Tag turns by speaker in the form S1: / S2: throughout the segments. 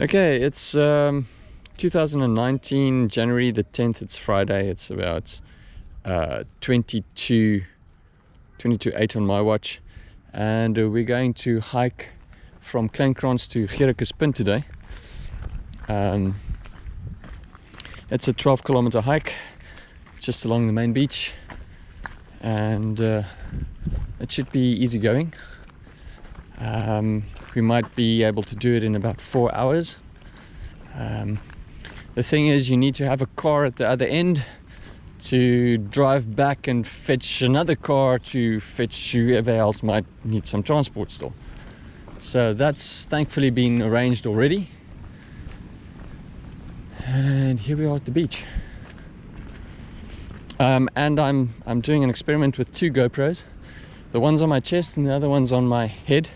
S1: Okay, it's um, 2019, January the 10th, it's Friday, it's about uh, 22, 22 8 on my watch and uh, we're going to hike from Kleinkrans to Gerickespunt today. Um, it's a 12 kilometer hike just along the main beach and uh, it should be easy going. Um, we might be able to do it in about four hours. Um, the thing is you need to have a car at the other end to drive back and fetch another car to fetch whoever else might need some transport still. So that's thankfully been arranged already. And here we are at the beach. Um, and I'm, I'm doing an experiment with two GoPros. The one's on my chest and the other one's on my head.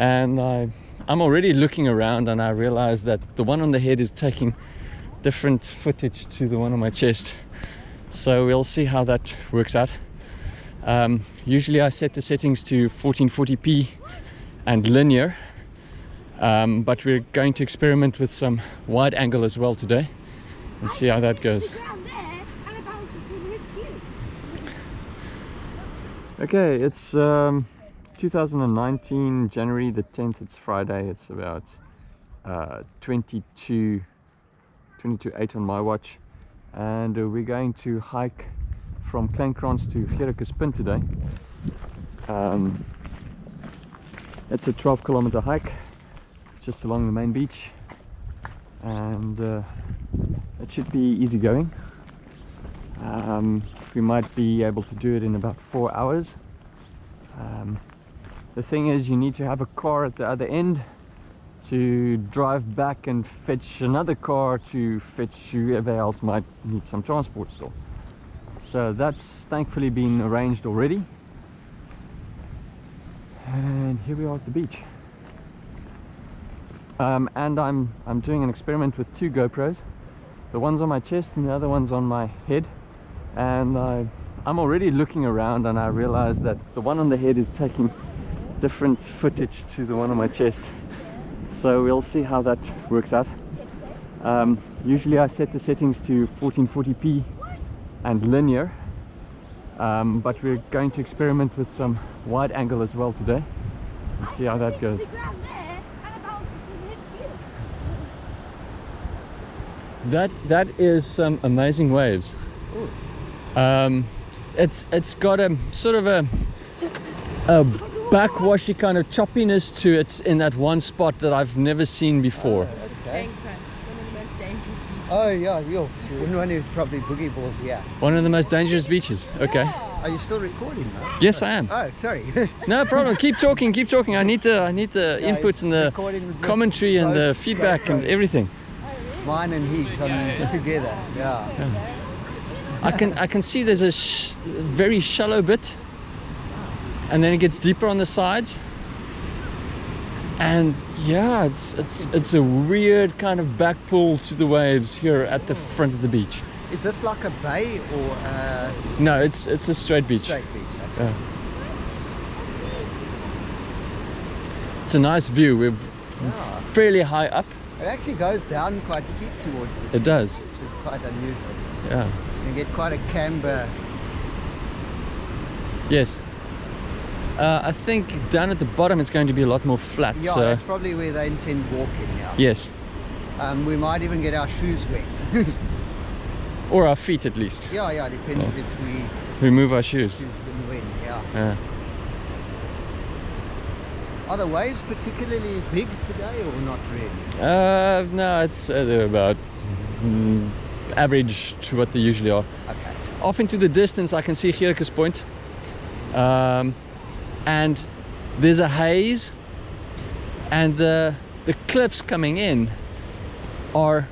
S1: And I, I'm already looking around and I realize that the one on the head is taking different footage to the one on my chest. So we'll see how that works out. Um, usually I set the settings to 1440p and linear. Um, but we're going to experiment with some wide angle as well today and see how that goes. Okay it's um, 2019 January the 10th it's Friday it's about uh, 22 22 8 on my watch and uh, we're going to hike from Kleinkrans to Gerickespunt today. Um, it's a 12 kilometer hike just along the main beach and uh, it should be easy going. Um, we might be able to do it in about four hours. Um, the thing is you need to have a car at the other end to drive back and fetch another car to fetch whoever else might need some transport still. So that's thankfully been arranged already. And here we are at the beach. Um, and I'm, I'm doing an experiment with two GoPros. The one's on my chest and the other one's on my head. And I, I'm already looking around and I realize that the one on the head is taking different footage to the one on my chest. So we'll see how that works out. Um, usually I set the settings to 1440p and linear. Um, but we're going to experiment with some wide angle as well today and see how that goes. That that is some amazing waves. Um, it's it's got a sort of a a backwashy kind of choppiness to it in that one spot that I've never seen before.
S2: Oh, okay.
S3: Oh yeah, you wouldn't want to probably boogie board, yeah.
S1: One of the most dangerous beaches. Okay.
S3: Are you still recording? Though?
S1: Yes, I am.
S3: Oh, sorry.
S1: no problem. Keep talking. Keep talking. I need the I need the yeah, inputs and the commentary and the feedback and everything.
S3: Mine and his on, together. Yeah. yeah.
S1: I can I can see there's a sh very shallow bit and then it gets deeper on the sides. And yeah it's it's it's a weird kind of back pull to the waves here at the front of the beach.
S3: Is this like a bay or a
S1: no it's it's a straight beach.
S3: Straight beach okay. yeah.
S1: it's a nice view. We're yeah. fairly high up.
S3: It actually goes down quite steep towards the
S1: it
S3: sea,
S1: does.
S3: which is quite unusual.
S1: Yeah.
S3: You get quite a camber.
S1: Yes uh, I think down at the bottom it's going to be a lot more flat.
S3: Yeah,
S1: so.
S3: that's probably where they intend walking, yeah.
S1: Yes.
S3: Um, we might even get our shoes wet.
S1: or our feet at least.
S3: Yeah, yeah, depends yeah. if we...
S1: Remove our shoes.
S3: When, yeah.
S1: yeah.
S3: Are the waves particularly big today or not really?
S1: Uh, no, it's uh, they're about mm, average to what they usually are.
S3: Okay.
S1: Off into the distance I can see Gerickespunt. Um, and there's a haze and the the cliffs coming in are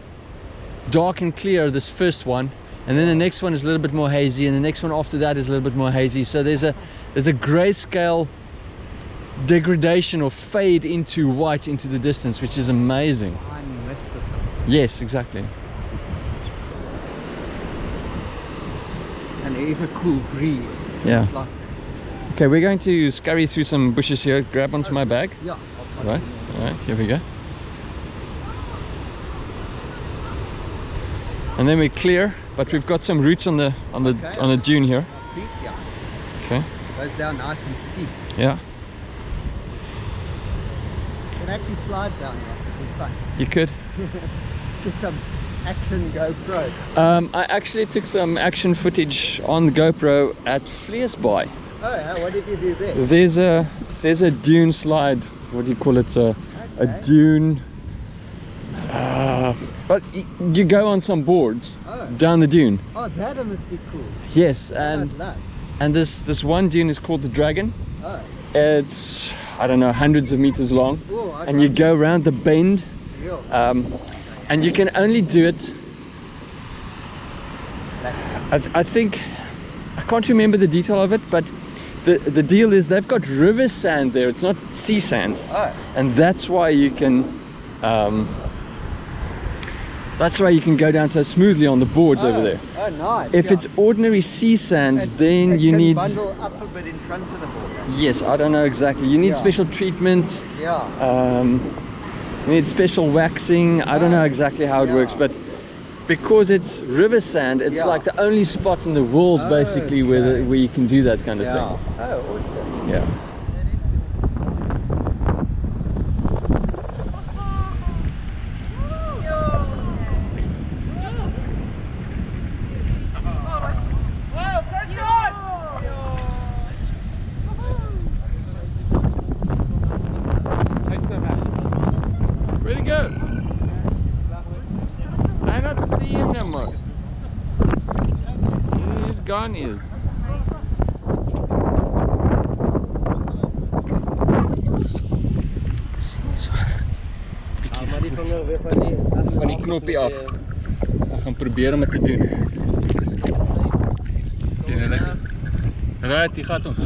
S1: dark and clear this first one and then the next one is a little bit more hazy and the next one after that is a little bit more hazy. So there's a there's a grayscale degradation or fade into white into the distance which is amazing. Yes exactly.
S3: And it is a cool breeze.
S1: Yeah.
S3: Like
S1: Okay, we're going to scurry through some bushes here. Grab onto my bag.
S3: Yeah.
S1: Right,
S3: you.
S1: right, here we go. And then we're clear, but we've got some roots on the on the
S3: Okay.
S1: on the dune here.
S3: Feet, yeah.
S1: Okay.
S3: Goes down nice and steep.
S1: Yeah,
S3: You can actually slide down there. It'll be fun.
S1: you could.
S3: Get some action GoPro.
S1: Um, I actually took some action footage on GoPro at Vleesbaai.
S3: Oh, yeah, what did you do there?
S1: There's a there's a dune slide. What do you call it? A, a dune. Uh, but you go on some boards
S3: Oh.
S1: down the dune.
S3: Oh, that must be cool.
S1: Yes,
S3: And
S1: and this this one dune is called the Dragon.
S3: Oh,
S1: It's I don't know hundreds of meters long,
S3: oh
S1: and you go around the bend, um, and you can only do it. I, I think I can't remember the detail of it, but the the deal is they've got river sand there. It's not sea sand,
S3: Oh,
S1: and that's why you can. Um, that's why you can go down so smoothly on the boards over
S3: oh,
S1: there.
S3: Oh, nice.
S1: If
S3: yeah.
S1: it's ordinary sea sand,
S3: It-
S1: then
S3: it
S1: you
S3: can
S1: need.
S3: bundle up a bit in front of the board.
S1: Yes, I don't know exactly. You need
S3: Yeah.
S1: special treatment.
S3: Yeah.
S1: um, you need special waxing i don't know exactly how it
S3: yeah.
S1: works but because it's river sand it's
S3: Yeah.
S1: like the only spot in the world oh, basically where, the, where you can do that kind of
S3: yeah.
S1: thing
S3: Oh, awesome.
S1: yeah gone is van die knoppie af. Ek gaan probeer om dit te doen. Sien hulle? Right, hier gaan ons.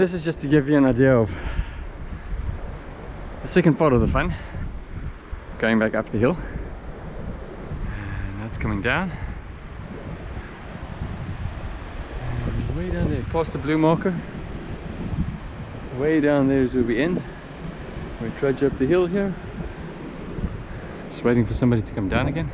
S1: This is just to give you an idea of the second part of the fun. Going back up the hill. And that's coming down. And way down there, past the blue marker. Way down there is where we end. We trudge up the hill here. Just waiting for somebody to come down again.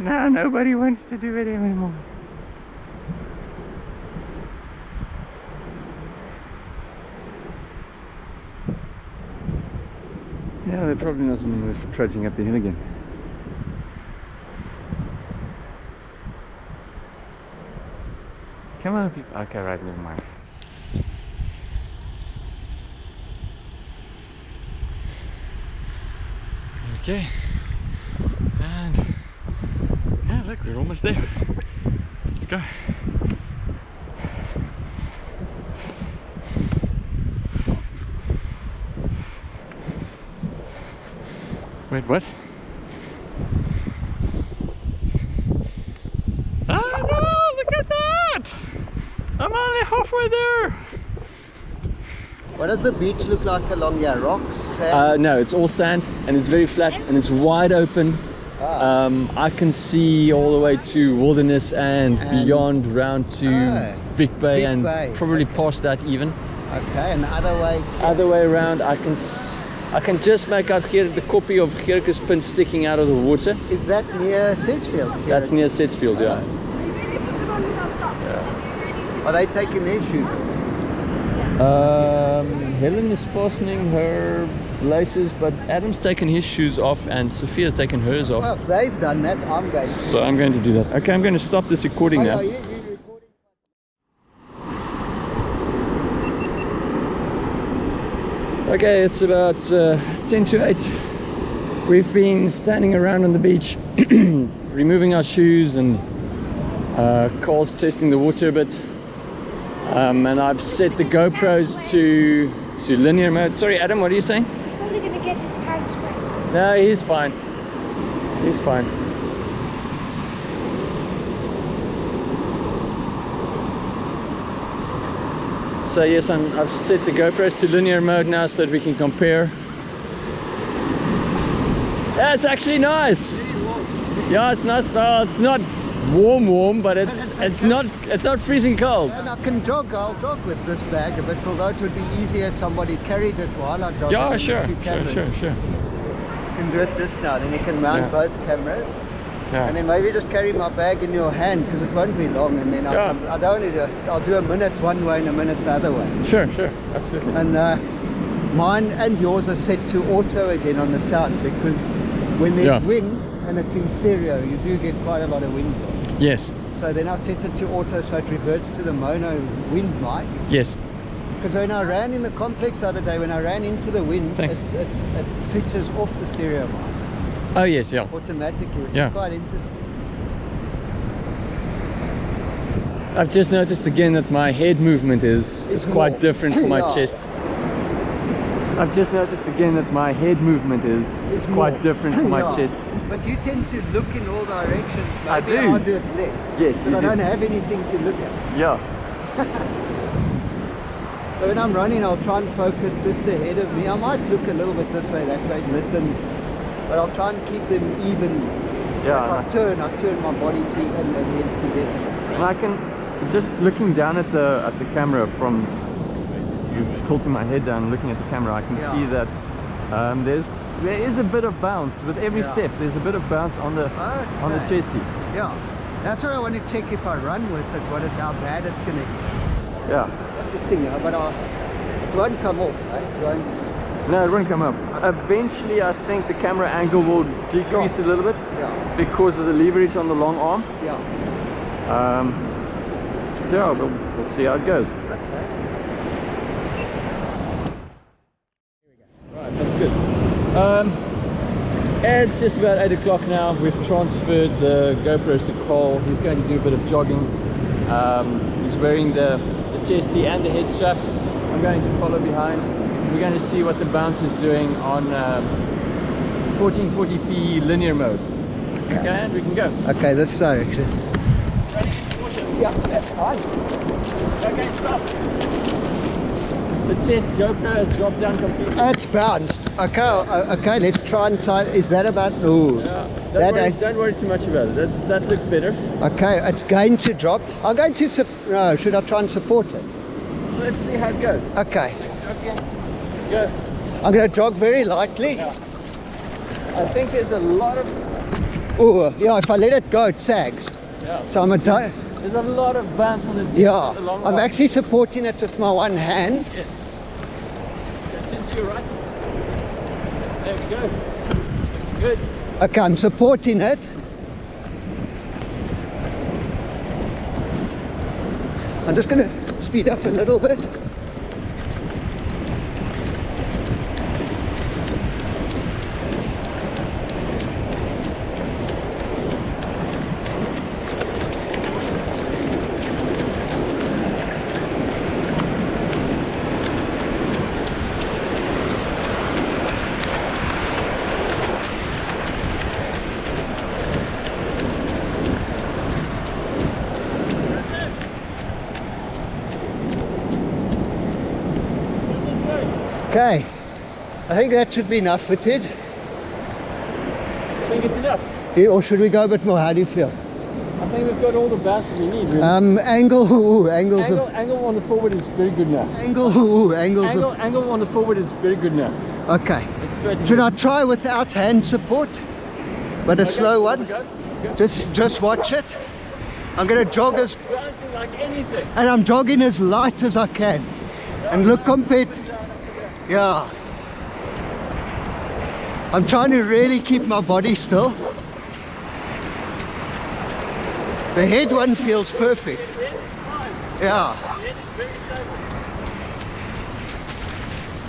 S1: And now nobody wants to do it anymore. Yeah, they're probably not in the mood for trudging up the hill again. Come on, people. Okay, right, never mind. Okay. And yeah, we're almost there. Let's go. Wait, what? Oh no, look at that! I'm only halfway there!
S3: What does the beach look like along here? Rocks? Sand?
S1: Uh, no, it's all sand and it's very flat and it's wide open.
S3: Ah.
S1: Um, I can see all the way to Wilderness and,
S3: And-
S1: beyond round to
S3: Ah,
S1: Vic Bay
S3: Vic
S1: and
S3: Bay,
S1: probably
S3: okay.
S1: past that even.
S3: okay, and the other way.
S1: Other way around, I can I can just make out here the copy of Gerickespunt sticking out of the water.
S3: Is that near Sedgefield? here?
S1: That's near Sedgefield, yeah.
S3: Are they taking their shoes?
S1: Um, Helen is fastening her laces, but Adam's taken his shoes off and Sophia's taken hers off.
S3: Well, if they've done that, I'm going to.
S1: So I'm going to do that. Okay, I'm going to stop this recording
S3: Oh,
S1: now.
S3: yeah, you- you recording?
S1: Okay, it's about uh, 10 to 8. We've been standing around on the beach, removing our shoes and uh, Cole's testing the water a bit. Um, and I've set the GoPros to, to linear mode. Sorry, Adam, what are you saying?
S2: He's probably gonna get his pants wet.
S1: No, he's fine. He's fine. So yes, I'm, I've set the GoPros to linear mode now so that we can compare. Yeah, it's actually nice. Yeah, it's nice. Well, it's not warm, warm, but it's it's not it's not freezing cold.
S3: And I can jog, I'll jog with this bag a bit, although it would be easier if somebody carried it while I jog.
S1: Yeah, sure, sure, sure, sure.
S3: You can do it just now, then you can mount
S1: Yeah.
S3: both cameras.
S1: Yeah.
S3: And then maybe just carry my bag in your hand because it won't be long and then I'll,
S1: Yeah.
S3: come- I don't need to, I'll do a minute one way and a minute the other way.
S1: Sure, sure, absolutely.
S3: And uh, mine and yours are set to auto again on the sound because when there's
S1: Yeah.
S3: wind and it's in stereo, you do get quite a lot of wind noise.
S1: Yes,
S3: So then I set it to auto so it reverts to the mono wind mic.
S1: yes.
S3: Because when I ran in the complex the other day, when I ran into the wind, it's, it's, it switches off the stereo mics
S1: Oh yes, yeah.
S3: automatically, which
S1: Yeah.
S3: is quite interesting.
S1: I've just noticed again that my head movement is is
S3: It's
S1: quite
S3: more.
S1: different from my
S3: Yeah.
S1: chest. I've just noticed again that my head movement is is quite
S3: more.
S1: different from my
S3: Yeah.
S1: chest.
S3: But you tend to look in all directions.
S1: I
S3: Maybe
S1: do.
S3: I'll do it less.
S1: Yes,
S3: But I
S1: do.
S3: don't have anything to look at.
S1: Yeah.
S3: So when I'm running, I'll try and focus just ahead of me. I might look a little bit this way, that way, listen. But I'll try and keep them even.
S1: Yeah,
S3: If I turn, I turn my body to and the head together.
S1: And I can just looking down at the at the camera from you tilting my head down, looking at the camera, I can
S3: Yeah.
S1: see that um, there's there is a bit of bounce with every
S3: Yeah.
S1: step. There's a bit of bounce on the on the chesty.
S3: Yeah. That's what I want to check if I run with it, what it's how bad it's going to get.
S1: Yeah.
S3: That's the thing, uh, but I, it won't come off. Eh? It won't.
S1: No, it won't come up. Eventually, I think the camera angle will decrease a little bit
S3: Yeah.
S1: because of the leverage on the long arm.
S3: Yeah.
S1: Um, yeah, we'll, we'll see how it goes. Right, that's good. Um, it's just about 8 o'clock now. We've transferred the GoPros to Cole. He's going to do a bit of jogging. Um, he's wearing the, the chesty and the head strap. I'm going to follow behind. We're going to see what the bounce is doing on um, 1440p linear mode. Okay, and we can go.
S3: Okay, this direction.
S1: Ready? Caution.
S3: Yeah, that's fine.
S1: Okay, stop. The chest GoPro has dropped down completely.
S3: It's bounced. Okay, uh, okay, let's try and tie. Is that about? No.
S1: Yeah, don't,
S3: That
S1: worry, don't worry too much about it. That, that looks better.
S3: Okay, it's going to drop. I'm going to. No, should I try and support it?
S1: Let's see how it goes.
S3: Okay,
S1: Okay. Go.
S3: I'm going to jog very lightly.
S1: Yeah. I think there's a lot of
S3: Oh, yeah. If I let it go, it sags.
S1: yeah.
S3: So I'm a.
S1: There's a lot of bounce on the chest.
S3: yeah,
S1: along
S3: I'm actually supporting it with my one hand.
S1: Yes. Go Turn to your right. There we go. Good.
S3: Okay, I'm supporting it. I'm just going to speed up a little bit. Okay, I think that should be enough footed.
S1: I think it's enough.
S3: Yeah, Or should we go a bit more? How do you feel?
S1: I think we've got all the that we need. Really.
S3: Um, angle, ooh, angles
S1: angle,
S3: of,
S1: angle on the forward is very good now.
S3: angle, ooh, angles
S1: Angle, angle on the forward is very good now.
S3: okay. Should I try without hand support? But a slow one?
S1: Go. Go.
S3: Just, just watch it. I'm gonna jog as,
S1: like anything.
S3: and I'm jogging as light as I can. And look compared, yeah. I'm trying to really keep my body still. The head one feels perfect. Yeah.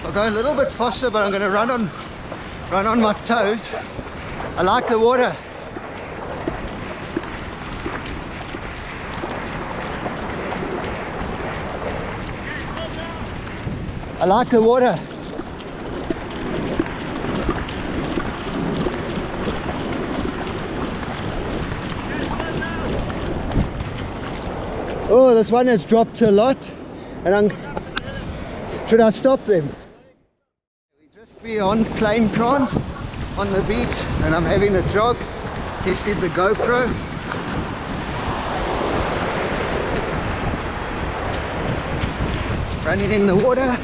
S3: I'll go a little bit faster, but I'm going to run on, run on my toes. I like the water. I like the water. Oh, this one has dropped a lot. And I'm... Should I stop them? We just beyond Klein Krans on the beach and I'm having a jog. Tested the GoPro. Running in the water.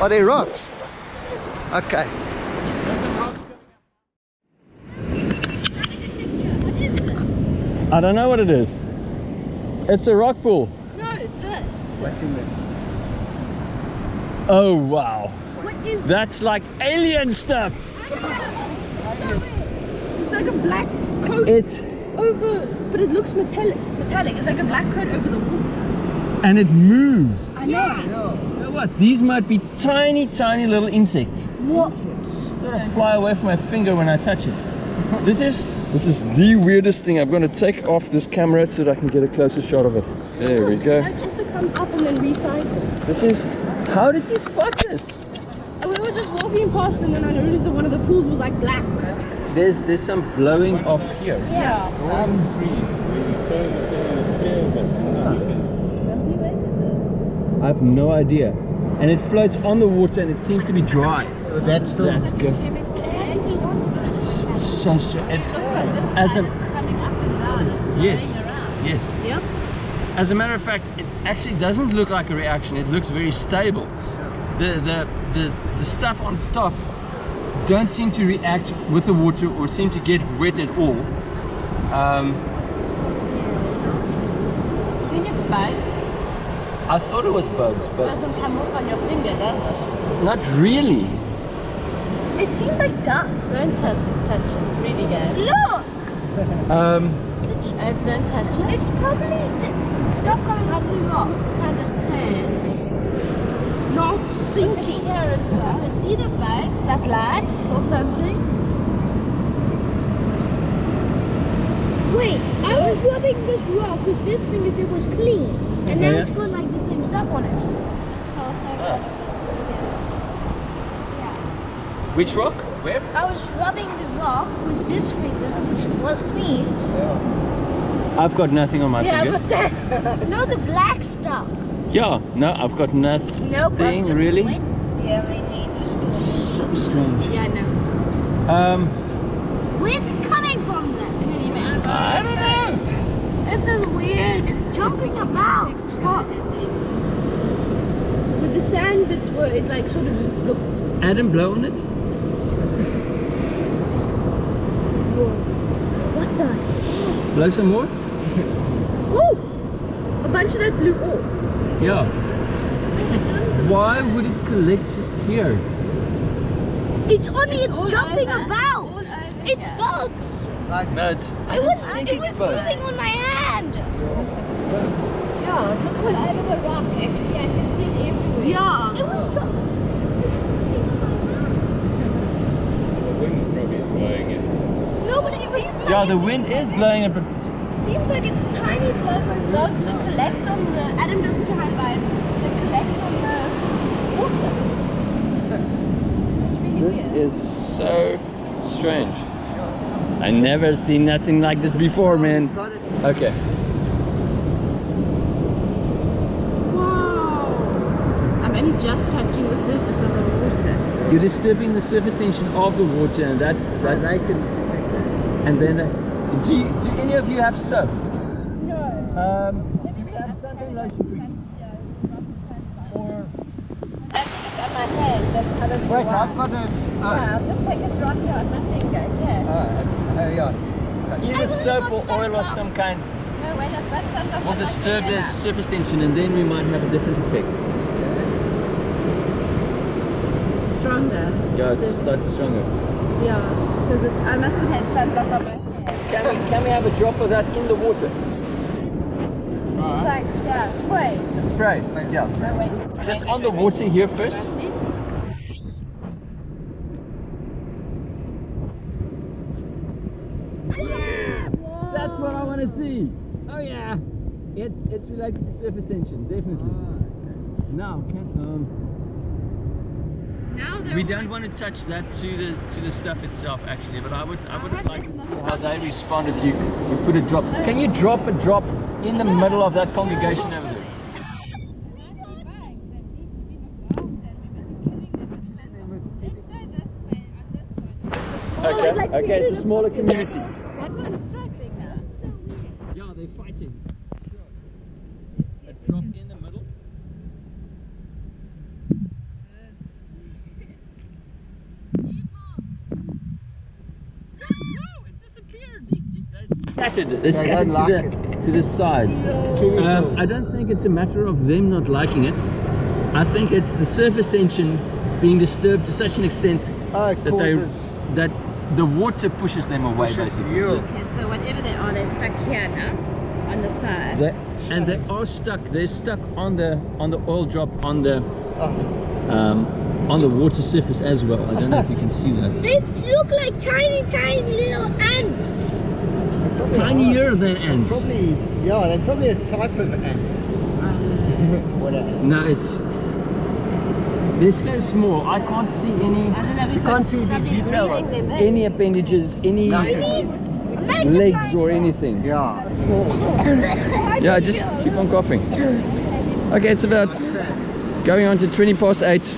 S3: Are they rocks? Okay.
S1: I don't know what it is. It's a rock pool.
S2: No, this.
S3: What's in there?
S1: Oh wow.
S2: What is
S1: That's like alien stuff.
S2: It's like a black coat
S1: It's
S2: over, but it looks metallic. Metallic. It's like a black coat over the water.
S1: and it moves.
S2: I know.
S1: You know what? These might be tiny, tiny little insects.
S2: What?
S1: Sort of fly away from my finger when I touch it. This is this is the weirdest thing. I'm going to take off this camera so that I can get a closer shot of it. There we go.
S2: It also comes up and then recycles.
S1: This is. How did you spot this?
S2: We were just walking past and then I noticed that one of the pools was like black.
S1: There's there's some blowing off here.
S2: Yeah.
S1: I have no idea. And it floats on the water and it seems to be dry.
S3: That's still...
S1: That's good. It's so strange. As a yes, yes.
S2: Yep.
S1: As a matter of fact, it actually doesn't look like a reaction. It looks very stable. The the the, the stuff on top don't seem to react with the water or seem to get wet at all. Um,
S2: You think it's bugs?
S1: I thought it was bugs, but it
S2: Doesn't come off on your finger, does it?
S1: not really.
S2: It seems like dust. Don't touch, touch it. Really good. Look!
S1: Um,
S2: Alex, don't touch it. It's probably the stuff coming out of the rock. Kind of sand. Not sinking. here as well. It's either bugs, like lice or something.
S4: Wait, I was rubbing this rock with this finger that was clean. And now
S1: Yeah.
S4: it's got like the same stuff on it.
S2: So also
S1: which rock? Where?
S4: I was rubbing the rock with this finger, which was clean. Yeah.
S1: I've got nothing on my
S2: Yeah,
S1: finger.
S2: but that.
S4: No, the black stuff.
S1: Yeah, no, I've got nothing
S2: Nope, I've just
S1: really.
S2: went- Yeah, maybe.
S1: It's so strange.
S2: Yeah, no.
S1: Um,
S4: Where's it coming from then?
S1: I don't know.
S2: It's just weird.
S4: It's jumping about. What?
S2: With the sand bits where it like sort of just looked.
S1: Adam, blow on it.
S4: What the heck?
S1: Blow some more.
S2: Woo! A bunch of that blew off.
S1: Yeah. Why would it collect just here?
S4: It's only
S2: It's
S4: it's, jumping
S2: over.
S4: about.
S2: All over,
S4: it's
S2: yeah.
S4: bugs.
S1: No, it's.
S4: It was it was moving on my hand.
S2: Yeah, it looks like over the rock. Actually, I can see it everywhere. Yeah.
S4: It was jumping.
S2: No, but it seems
S1: Yeah, the wind is blowing it, but
S2: Seems like it's tiny bugs like bugs that collect on the Adam don't behind uh, by that collect on the water. It's really
S1: this
S2: weird.
S1: is so strange. I never seen nothing like this before, man. Okay.
S2: Wow. I'm only just touching the surface of the water.
S1: You're disturbing the surface tension of the water, and that that
S3: They can...
S1: and then. Uh, do, you, do any of you have soap?
S2: No.
S1: Um, do you have something lotion for you? Or
S2: I think it's on my hands. That's how this
S3: Wait, I've got this... Oh,
S2: Yeah, I'll just take a drop here on my finger. Okay.
S3: oh, uh, yeah.
S1: either soap or oil of some kind
S2: No, wait, I've got some up
S1: will
S2: on my
S1: disturb
S2: finger
S1: the surface tension, and then we might have a different effect.
S2: Stronger.
S1: Yeah, it's slightly stronger.
S2: yeah, because I must have had sunblock on my hair.
S1: Can we, can we have a drop of that in the water?
S2: It's like, yeah, spray.
S1: The spray, yeah.
S2: No.
S1: Just on the water here first. Yeah! That's what I want to see. Oh yeah, it's it's related to surface tension, definitely. Now, can um,
S2: Now they're
S1: we don't want to touch that to the to the stuff itself actually, but I would I would like to see how they respond if you you put a drop. Can you drop a drop in the middle of that congregation over there? Okay, okay, it's a smaller community.
S2: What one's struggling now?
S1: Yeah, they're fighting. A drop in the middle. Scattered. They're
S3: They
S1: scattered to
S3: like
S1: the to the side. Um. I don't think it's a matter of them not liking it. I think it's the surface tension being disturbed to such an extent
S3: Oh,
S1: that they that the water pushes them away basically.
S3: you.
S2: Okay, so whatever they are, they're stuck here now, on the side.
S1: They, and they are stuck. They're stuck on the on the oil drop on the um, on the water surface as well. I don't know if you can see that.
S4: They look like tiny, tiny little ants.
S1: Tinier than ants.
S3: Probably, yeah, they're probably a type of ant. Whatever.
S1: No, it's they're so small. I can't see any
S2: I don't know,
S3: You can't see the
S2: probably
S3: detail of
S2: them in.
S1: any appendages, any
S3: Nothing.
S1: legs or anything.
S3: Yeah.
S1: Yeah, just keep on coughing. Okay, it's about going on to 20 past 8.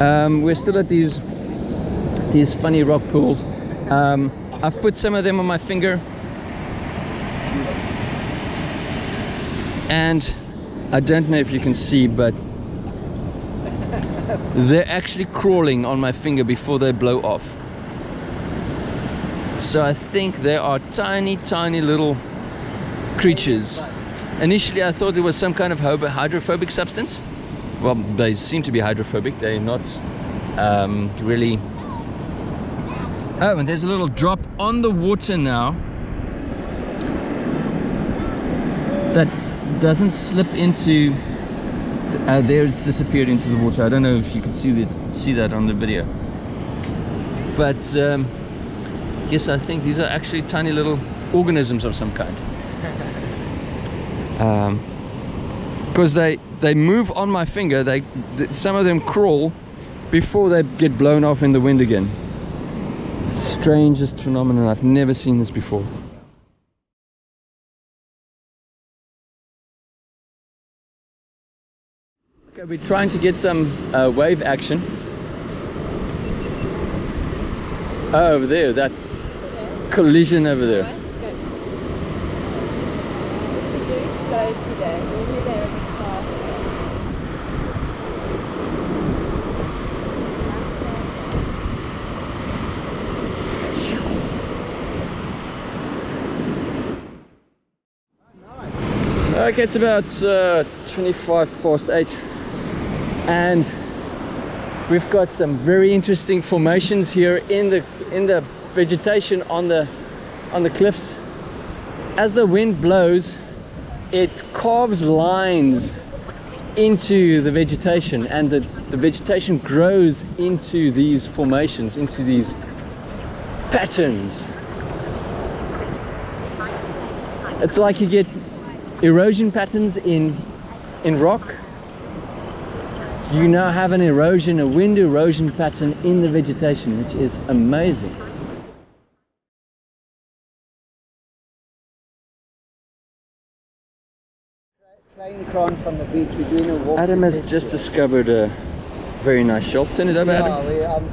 S1: Um, we're still at these these funny rock pools. Um, I've put some of them on my finger. And I don't know if you can see, but they're actually crawling on my finger before they blow off. So I think they are tiny, tiny little creatures. Initially, I thought it was some kind of hydrophobic substance. Well, they seem to be hydrophobic. They're not um, really. Oh, and there's a little drop on the water now that doesn't slip into. Uh, there, it's disappeared into the water. I don't know if you can see that see that on the video. But um, yes, I think these are actually tiny little organisms of some kind because they they move on my finger they th- some of them crawl before they get blown off in the wind again strangest phenomenon i've never seen this before okay we're trying to get some uh, wave action. Oh, over there that collision over there.
S2: This is very slow today. Normally they're a bit faster.
S1: Okay, it's about uh, 25 past 8 and we've got some very interesting formations here in the in the vegetation on the on the cliffs. As the wind blows, it carves lines into the vegetation and the, the vegetation grows into these formations, into these patterns. It's like you get erosion patterns in in rock you now have an erosion a wind erosion pattern in the vegetation which is amazing
S3: on the beach. We're doing a walk.
S1: adam has just discovered a very nice shop turn it up
S3: Yeah,
S1: adam
S3: we, um,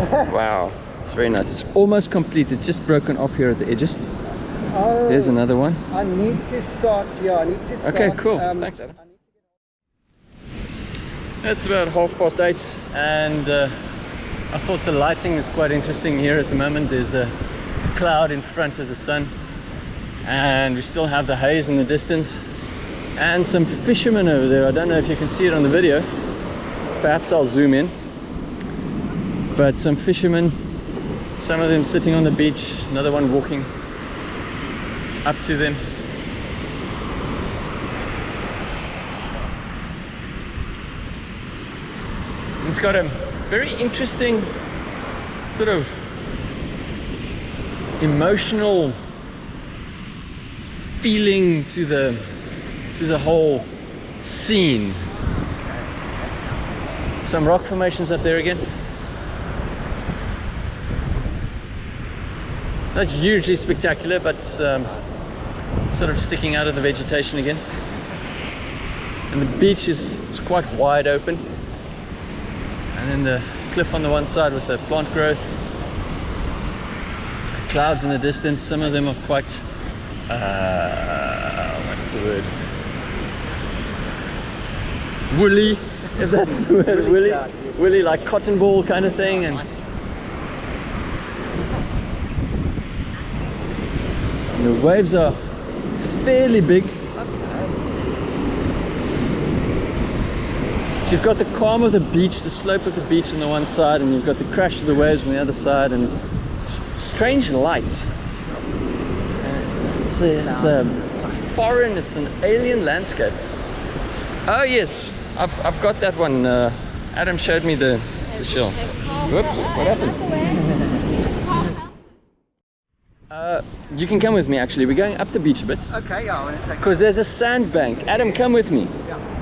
S1: wow it's very nice it's almost complete it's just broken off here at the edges
S3: oh,
S1: there's another one
S3: I need to start. Yeah, I need to start.
S1: Okay, cool.
S3: um,
S1: Thanks, Adam. It's about half past eight, and uh, I thought the lighting is quite interesting here at the moment. There's a cloud in front of the sun, and we still have the haze in the distance, and some fishermen over there. I don't know if you can see it on the video. perhaps I'll zoom in but some fishermen some of them sitting on the beach another one walking up to them it's got a very interesting sort of emotional feeling to the to the whole scene. Some rock formations up there again. Not hugely spectacular but um, sort of sticking out of the vegetation again. And the beach is, is quite wide open and then the cliff on the one side with the plant growth. Clouds in the distance some of them are quite uh, what's the word? Woolly if that's the word
S3: Woolly
S1: woolly.
S3: clouds,
S1: woolly like cotton ball kind of thing and the waves are fairly big So you've got the calm of the beach, the slope of the beach on the one side, and you've got the crash of the waves on the other side, and strange light. And It's, it's, a, it's a foreign, it's an alien landscape. Oh yes, I've, I've got that one. Uh, Adam showed me the, the shell. Whoops, what happened? Uh, you can come with me actually, we're going up the beach a bit.
S3: Okay, yeah, I want to take
S1: Because there's a sandbank. Adam, come with me.
S3: Yeah.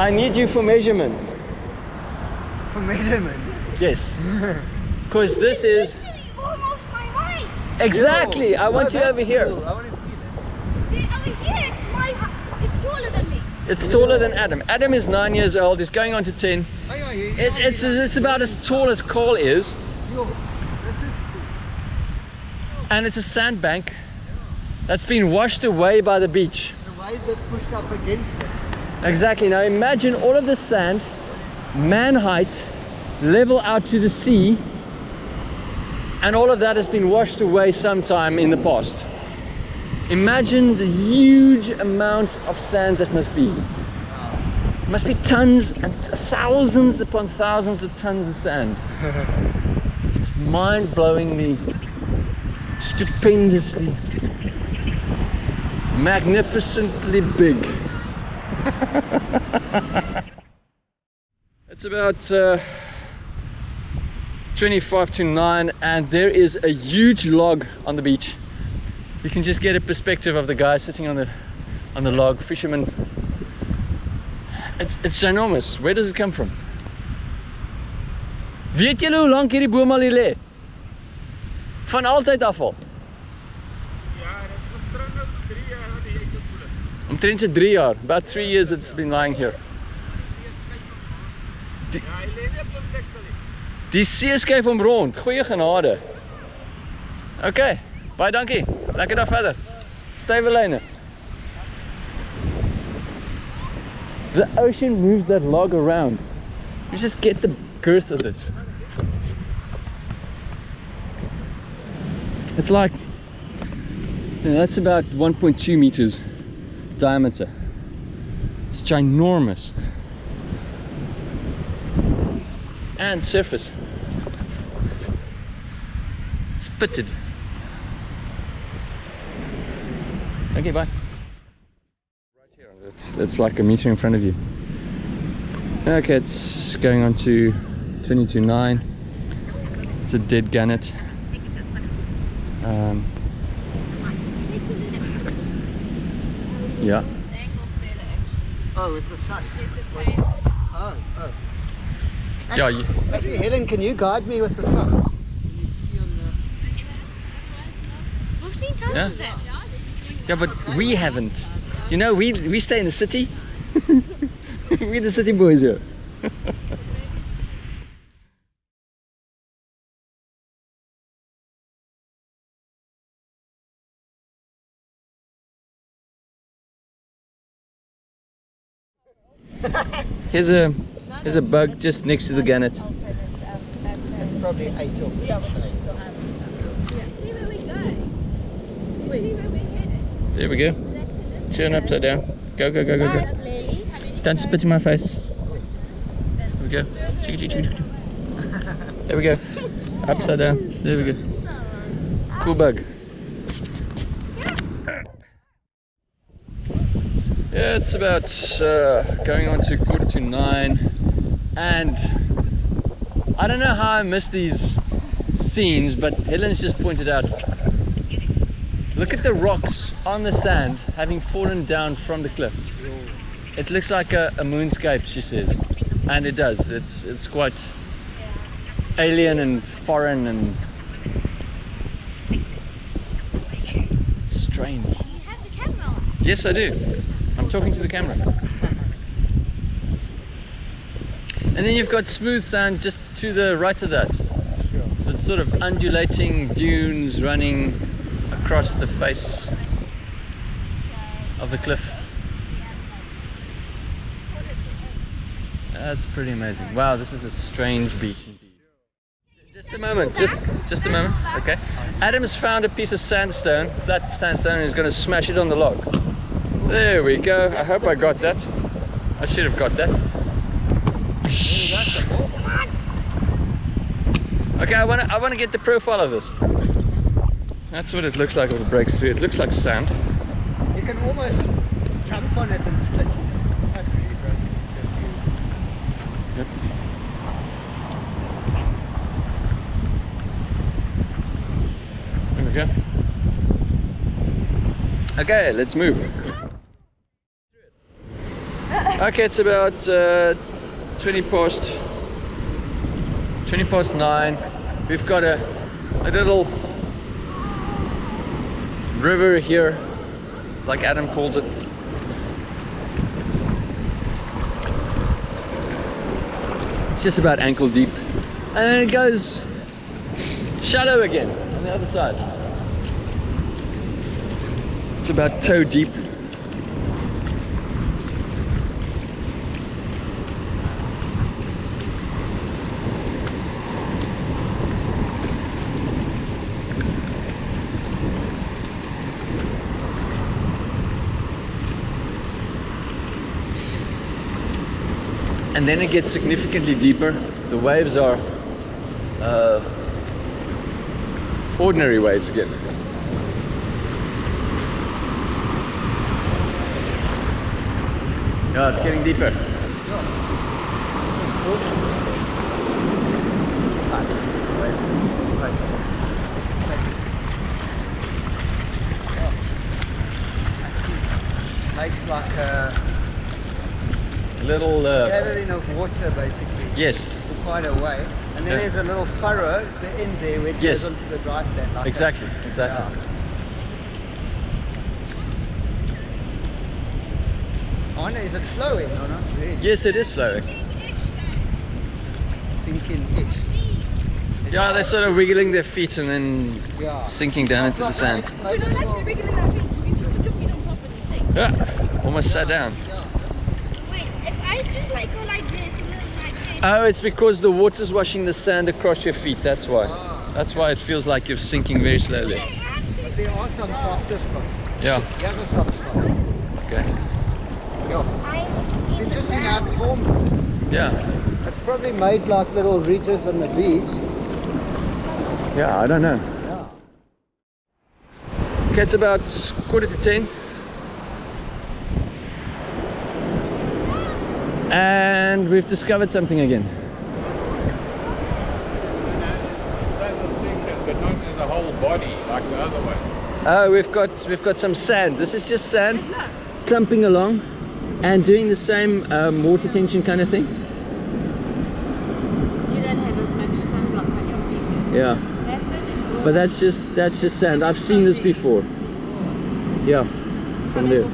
S1: I need you for measurement.
S3: for measurement.
S1: Yes. Because this is
S4: almost my height.
S1: exactly. I want
S3: No,
S1: you over here.
S3: cool. I want to feel it.
S4: See, over here, it's my height. It's taller than me.
S1: It's taller than Adam. Adam is nine years old. He's going on to ten.
S3: Oh, yeah, you-
S1: It, it's it's about as tall as Carl is,
S3: Yo, this is cool.
S1: and it's a sandbank that's been washed away by the beach.
S3: The waves have pushed up against it.
S1: Exactly. Now imagine all of the sand, man height, level out to the sea, and all of that has been washed away sometime in the past. Imagine the huge amount of sand that must be. Must be tons and thousands upon thousands of tons of sand. It's mind-blowingly, stupendously, magnificently big. It's about uh, 25 to 9 and there is a huge log on the beach. You can just get a perspective of the guy sitting on the on the log, fisherman. It's, it's ginormous. Where does it come from? Weet julle hoe lank hierdie boom al hier lê? Van altyd af al.
S5: Ja, dat is omtrent so drie jaar wat die eitjies voel.
S1: Omtrent so 3 jaar. About 3 years it's been lying here.
S5: Ja, hy lê nie op die.
S1: Die see skuif hom rond. Goeie genade. OK. Baie dankie. Lekker dag verder. Stywe lyne. The ocean moves that log around. You just get the girth of this. It's like you know, that's about 1.2 meters diameter. It's ginormous. And surface. It's pitted. Okay, bye. Right here. It's like a meter in front of you. Okay, it's going on to 22.9. It's a dead gannet. Um, yeah.
S3: Oh, with the sun. Oh, oh.
S1: Yeah,
S3: Actually, Helen, can you guide me with the phone? Can you see on the...
S4: We've seen tons
S1: Yeah.
S4: of that.
S1: yeah, but we haven't. You know, we we stay in the city. We're the city boys here. Here's a here's a bug just next to the gannet.
S3: Probably eight or
S4: See where we go. See where we're headed.
S1: There we go. Turn upside down. Go go go go go.
S4: Lily, how many
S1: Don't spit in my face. There we go. There we go. Upside down. There we go. Cool bug. Yeah, it's about uh, going on to quarter to nine, and I don't know how I missed these scenes, but Helen's just pointed out. Look at the rocks on the sand having fallen down from the cliff. It looks like a, a moonscape, she says, and it does. It's it's quite alien and foreign and strange.
S4: You have the camera on.
S1: Yes, I do. Talking to the camera. And then you've got smooth sand just to the right of that. The sort of undulating dunes running across the face of the cliff. That's pretty amazing. Wow, this is a strange beach indeed. Just a moment, just just a moment, okay. Adam's found a piece of sandstone, flat sandstone, and he's going to smash it on the log. There we go. I hope I got that. I should have got that. Okay, I want to I want to get the profile of this. That's what it looks like when it breaks through. It looks like sand.
S3: You can almost jump on it and split it. That's really broken.
S1: Yep. There we go. Okay, let's move. Okay, it's about uh, 20 past 20 past 9. We've got a, a little river here, like Adam calls it. It's just about ankle deep. And then it goes shallow again on the other side. It's about toe deep. And then it gets significantly deeper. The waves are uh, ordinary waves again. Yeah, it's getting deeper.
S3: Makes like a
S1: Little, uh,
S3: gathering of water basically
S1: yes,
S3: for quite a way. And then
S1: Yeah.
S3: there's a little furrow at the end there where it
S1: Yes.
S3: goes onto the dry sand. Like
S1: exactly,
S3: that.
S1: exactly.
S3: Yeah. I wonder, is it flowing or not really?
S1: Yes, it is flowing.
S3: Sinking-ish.
S1: Yeah, they're sort of wiggling their feet and then
S3: Yeah.
S1: sinking down into the sand.
S4: You're not actually wriggling our feet. You put your feet on top and you sink.
S1: Yeah, almost sat down.
S4: Wait, if I just like go like this and like this.
S1: Oh, it's because the water's washing the sand across your feet, that's why.
S3: Ah.
S1: That's why it feels like you're sinking very slowly.
S3: But there are some softer spots.
S1: Yeah,
S3: Here's a soft spot.
S1: okay.
S3: Yeah. It's interesting how it forms this.
S1: Yeah,
S3: It's probably made like little ridges on the beach.
S1: yeah, I don't know.
S3: Yeah.
S1: Okay, it's about quarter to ten. And we've discovered something again.
S5: but not as a whole body like the other one.
S1: Oh, we've got we've got some sand. This is just sand clumping along and doing the same um, water tension kind of thing.
S2: You don't have as much sunblock on your fingers.
S1: Yeah,
S2: That's it. It's all
S1: but that's just that's just sand. I've seen this before. Yeah, from there.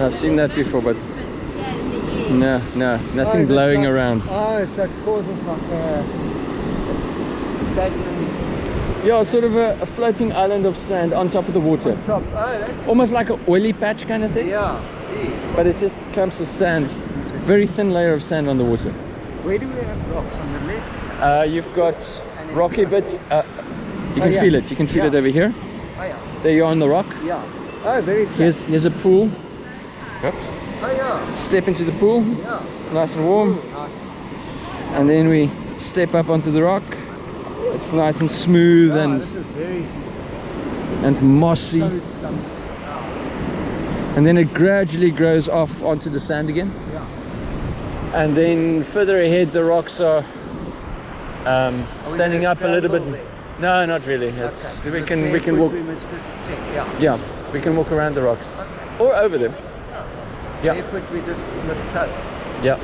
S1: I've seen that before, but
S2: Yeah, in the air.
S1: no, no,
S3: Oh,
S1: nothing
S3: it
S1: blowing
S3: like-
S1: around.
S3: Oh, so it causes like a, a stagnant
S1: Yeah, sort of a, a floating island of sand on top of the water.
S3: top. Oh, that's
S1: Almost like an oily patch kind of thing.
S3: yeah. Gee.
S1: But it's just clumps of sand. Very thin layer of sand on the water.
S3: Where do we have rocks on the left?
S1: Uh, you've got rocky bits. Uh, you
S3: Oh,
S1: can
S3: yeah.
S1: feel it. You can feel it over here.
S3: Oh yeah.
S1: There you are on the rock.
S3: Yeah. Oh, very flat.
S1: Here's here's a pool. Yep.
S3: Oh yeah.
S1: Step into the pool.
S3: Yeah.
S1: It's nice and warm.
S3: Ooh, nice.
S1: And then we step up onto the rock. It's nice and smooth and and mossy.
S3: so.
S1: And then it gradually grows off onto the sand again.
S3: Yeah.
S1: And then further ahead the rocks are um, standing up a little bit.
S3: there?
S1: No, not really. It's,
S3: Okay.
S1: we can we can walk.
S3: We must just. Yeah.
S1: Yeah, we can walk around the rocks
S3: Okay.
S1: or over them. Yeah,
S3: Barefoot we just lift toes.
S1: yeah.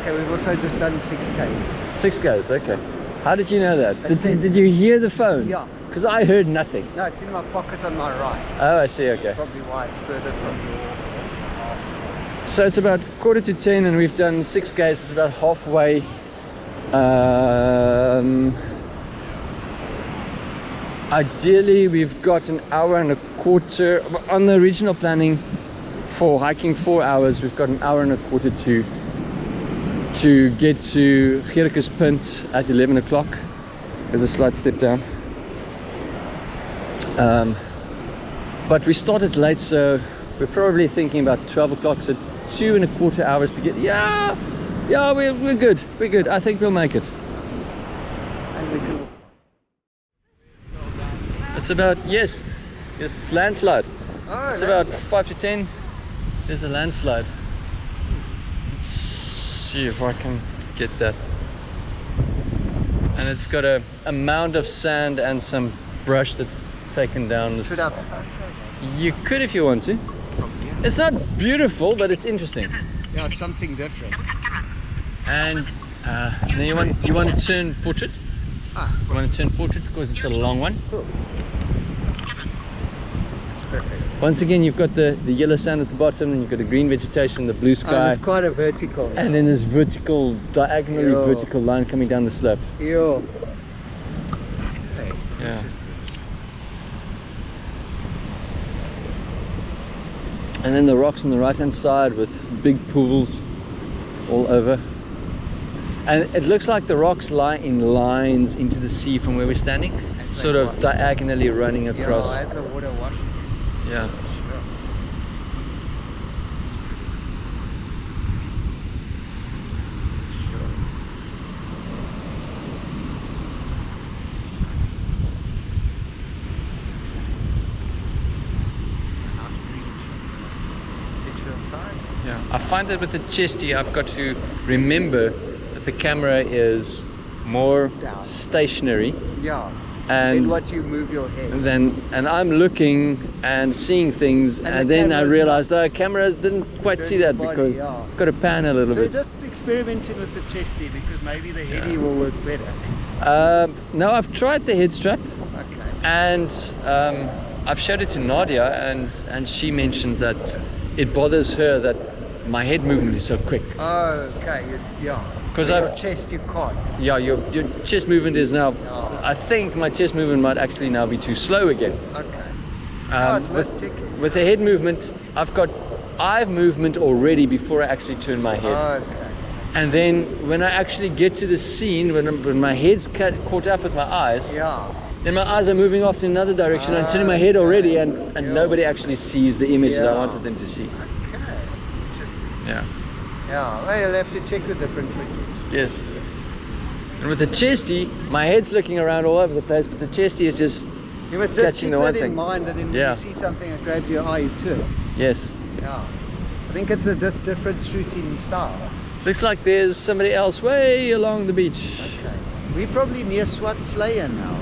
S3: Okay, we've also just done six Ks.
S1: Six goes. Okay. How did you know that? Did,
S3: That's
S1: did you hear the phone?
S3: Yeah.
S1: Because I heard nothing.
S3: No, it's in my pocket on my right.
S1: Oh, I see. Okay.
S3: Probably why it's further from your.
S1: So it's about quarter to ten, and we've done six Ks. It's about halfway. Um, ideally, we've got an hour and a quarter on the original planning for hiking four hours. We've got an hour and a quarter to to get to Gericus Punt at 11 o'clock. There's a slight step down. Um, but we started late, so we're probably thinking about 12 o'clock, so two and a quarter hours to get. Yeah, yeah, we're, we're good. We're good. I think we'll make it.
S3: And we can.
S1: It's about, yes, it's landslide.
S3: Oh,
S1: It's about 5 to 10. There's a landslide. Let's see if I can get that. And it's got a, a mound of sand and some brush that's taken down. This-
S3: Should have.
S1: You could if you want to. It's not beautiful, but it's interesting.
S3: Yeah, it's something different.
S1: And uh, now you want you want to turn portrait.
S3: Ah,
S1: You want to turn portrait because it's a long one.
S3: cool.
S1: Once again, you've got the the yellow sand at the bottom, and you've got the green vegetation, the blue sky.
S3: And it's quite a vertical.
S1: and then this vertical, diagonally
S3: Yeah.
S1: vertical line coming down the slope.
S3: Yo. Hey.
S1: Yeah. And then the rocks on the right hand side with big pools all over. And it looks like the rocks lie in lines into the sea from where we're standing,
S3: they
S1: sort of
S3: wash.
S1: diagonally running across.
S3: Yeah, as the water washes.
S1: Yeah.
S3: Sure. Sure. Nice breeze from the Sedgefield side.
S1: Yeah, I find that with the chesty, I've got to remember that the camera is more
S3: Down.
S1: stationary,
S3: Yeah.
S1: And
S3: then what you move your head.
S1: and then and I'm looking and seeing things,
S3: And
S1: and,
S3: the
S1: then I realized the camera didn't quite see that
S3: body,
S1: because
S3: yeah.
S1: I've got to pan a little bit.
S3: So
S1: bit.
S3: just experimenting with the chesty because maybe the heady
S1: Yeah.
S3: will work better.
S1: Um, no, I've tried the head strap,
S3: Okay.
S1: and um, I've showed it to Nadia, and and she mentioned that it bothers her that my head movement is so quick.
S3: Oh, okay. Yeah.
S1: 'Cause I've-
S3: your chest you can't.
S1: Yeah, your your chest movement is now.
S3: Yeah.
S1: I think my chest movement might actually now be too slow again.
S3: Okay.
S1: Um,
S3: Oh, it's
S1: with, with the head movement, I've got eye movement already before I actually turn my head.
S3: Okay.
S1: and then when I actually get to the scene, when, when my head's cut, caught up with my eyes,
S3: Yeah.
S1: then my eyes are moving off in another direction. I'm turning my head already, and, and
S3: Yeah.
S1: nobody actually sees the image that I wanted them to see.
S3: Okay. Interesting.
S1: Yeah.
S3: Yeah. Well, you'll have to check the different footage.
S1: Yes. And with the chesty, my head's looking around all over the place, but the chesty is just
S3: You must just
S1: Catching
S3: keep
S1: the
S3: that
S1: one
S3: in
S1: thing.
S3: mind that in
S1: Yeah.
S3: you see something that grabs your eye, you turn.
S1: yes.
S3: Yeah. I think it's a just different shooting style.
S1: Looks like there's somebody else way along the beach.
S3: Okay. We're probably near Swat Flyer now.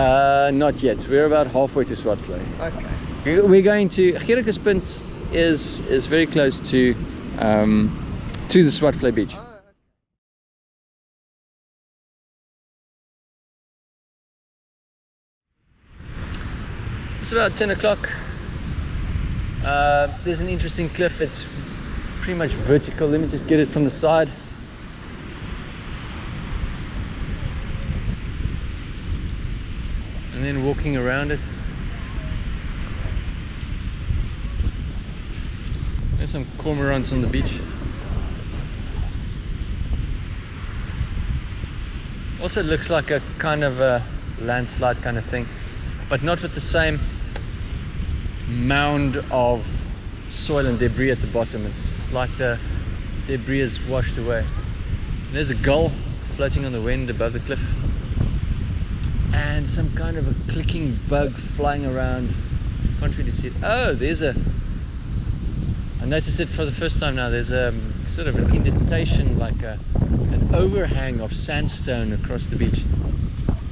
S1: Uh, not yet. We're about halfway to Swartvlei.
S3: Okay.
S1: We- We're going to Gerickespunt is is very close to um, to the Swartvlei beach. It's about 10 o'clock. Uh, there's an interesting cliff. It's pretty much vertical. Let me just get it from the side. And then walking around it. There's some cormorants on the beach. Also looks like a kind of a landslide kind of thing. but not with the same mound of soil and debris at the bottom. It's like the debris is washed away. There's a gull floating on the wind above the cliff and some kind of a clicking bug flying around. Can't really see it. Oh, there's a. I noticed it for the first time now. There's a um, sort of an indentation, like a, an overhang of sandstone across the beach.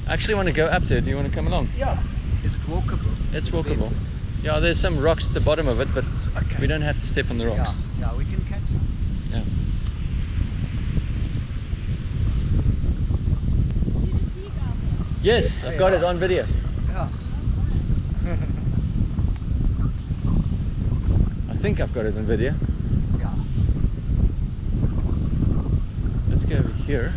S1: I actually want to go up there. Do you want to come along?
S3: Yeah. it's walkable?
S1: It's walkable. Yeah, there's some rocks at the bottom of it, but
S3: Okay.
S1: we don't have to step on the rocks.
S3: Yeah, yeah, we can catch it.
S1: Yeah.
S4: See the seagull?
S1: Yes, I've got it on video.
S3: Yeah.
S1: I think I've got it on video.
S3: Yeah.
S1: Let's go over here.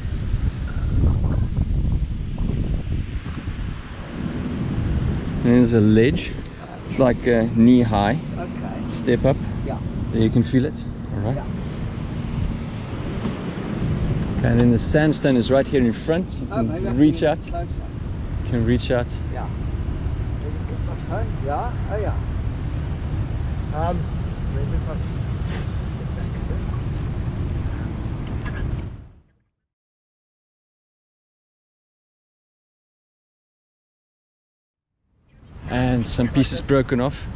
S1: There's a ledge. It's like uh, knee high.
S3: Okay.
S1: Step up.
S3: Yeah.
S1: There you can feel it. All right.
S3: Yeah.
S1: Okay, and then the sandstone is right here in front. You
S3: Oh,
S1: can
S3: I
S1: reach out.
S3: closer.
S1: You can reach out.
S3: Yeah. Just get my phone. Yeah. Oh yeah. Um, I s- step back a bit.
S1: And some pieces broken off.